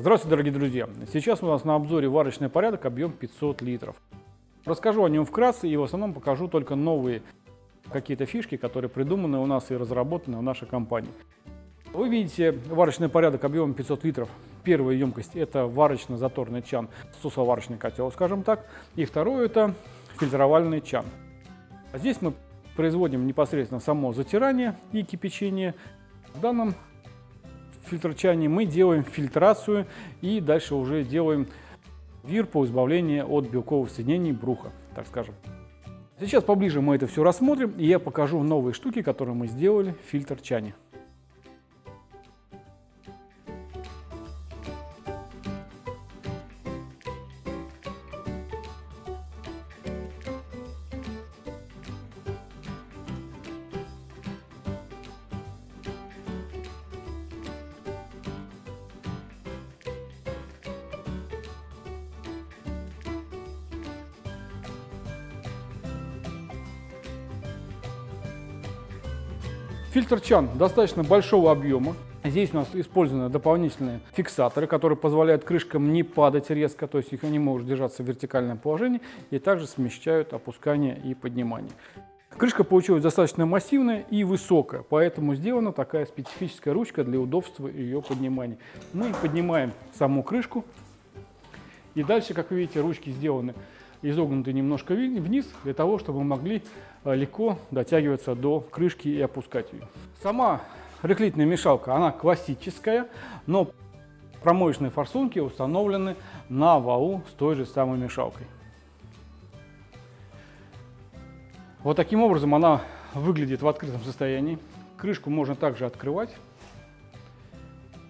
Здравствуйте, дорогие друзья! Сейчас у нас на обзоре варочный порядок объем 500 литров. Расскажу о нем вкратце и в основном покажу только новые какие-то фишки, которые придуманы у нас и разработаны в нашей компании. Вы видите варочный порядок объемом 500 литров. Первая емкость – это варочно-заторный чан, сусоварочный котел, скажем так. И второе – это фильтровальный чан. А здесь мы производим непосредственно само затирание и кипячение. В данном фильтрчане мы делаем фильтрацию и дальше уже делаем вир по избавлению от белковых соединений бруха, так скажем. Сейчас поближе мы это все рассмотрим, и я покажу новые штуки, которые мы сделали в фильтр Фильтр чан достаточно большого объема. Здесь у нас использованы дополнительные фиксаторы, которые позволяют крышкам не падать резко, то есть их они могут держаться в вертикальном положении и также смещают опускание и поднимание. Крышка получилась достаточно массивная и высокая, поэтому сделана такая специфическая ручка для удобства ее поднимания. Мы поднимаем саму крышку и дальше, как вы видите, ручки сделаны изогнуты немножко вниз, для того, чтобы мы могли э, легко дотягиваться до крышки и опускать ее. Сама рыхлительная мешалка, она классическая, но промоечные форсунки установлены на валу с той же самой мешалкой. Вот таким образом она выглядит в открытом состоянии. Крышку можно также открывать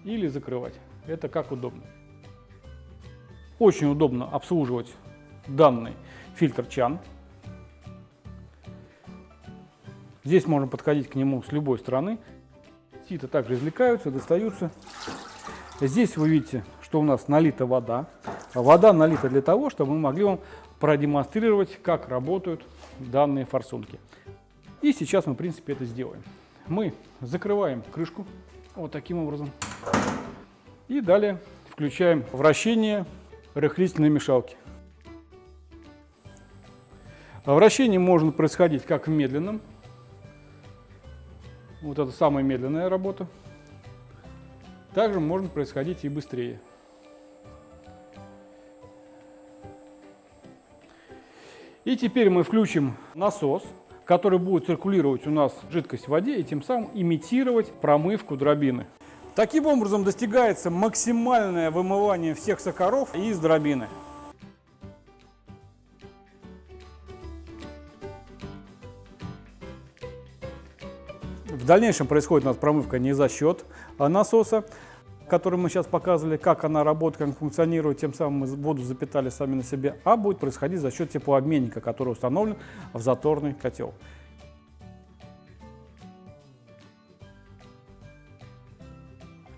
или закрывать. Это как удобно. Очень удобно обслуживать данный фильтр чан. Здесь можно подходить к нему с любой стороны. Сита также извлекаются, достаются. Здесь вы видите, что у нас налита вода. Вода налита для того, чтобы мы могли вам продемонстрировать, как работают данные форсунки. И сейчас мы, в принципе, это сделаем. Мы закрываем крышку вот таким образом. И далее включаем вращение рыхлительной мешалки. Вращение может происходить как в медленном. Вот это самая медленная работа. Также может происходить и быстрее. И теперь мы включим насос, который будет циркулировать у нас жидкость в воде и тем самым имитировать промывку дробины. Таким образом достигается максимальное вымывание всех сахаров из дробины. В дальнейшем происходит у нас промывка не за счет а, насоса, который мы сейчас показывали, как она работает, как функционирует, тем самым мы воду запитали сами на себе, а будет происходить за счет теплообменника, который установлен в заторный котел.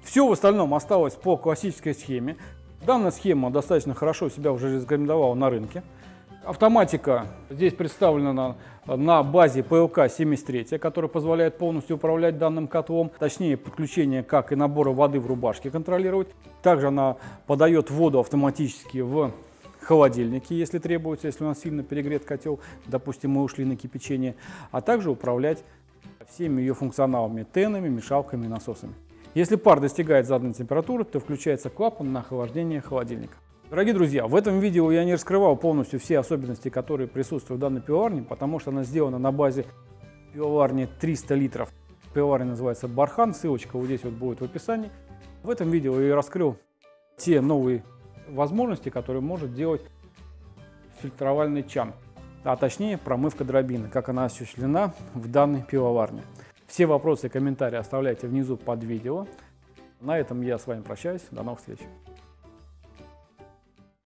Все в остальном осталось по классической схеме. Данная схема достаточно хорошо себя уже рекомендовала на рынке. Автоматика здесь представлена на базе ПЛК-73, которая позволяет полностью управлять данным котлом, точнее подключение как и набора воды в рубашке контролировать. Также она подает воду автоматически в холодильнике, если требуется, если у нас сильно перегрет котел, допустим, мы ушли на кипячение, а также управлять всеми ее функционалами, тенами, мешалками, насосами. Если пар достигает заданной температуры, то включается клапан на охлаждение холодильника. Дорогие друзья, в этом видео я не раскрывал полностью все особенности, которые присутствуют в данной пивоварне, потому что она сделана на базе пивоварни 300 литров. Пивоварня называется Бархан, ссылочка вот здесь вот будет в описании. В этом видео я раскрыл те новые возможности, которые может делать фильтровальный чан, а точнее промывка дробины, как она осуществлена в данной пивоварне. Все вопросы и комментарии оставляйте внизу под видео. На этом я с вами прощаюсь. До новых встреч.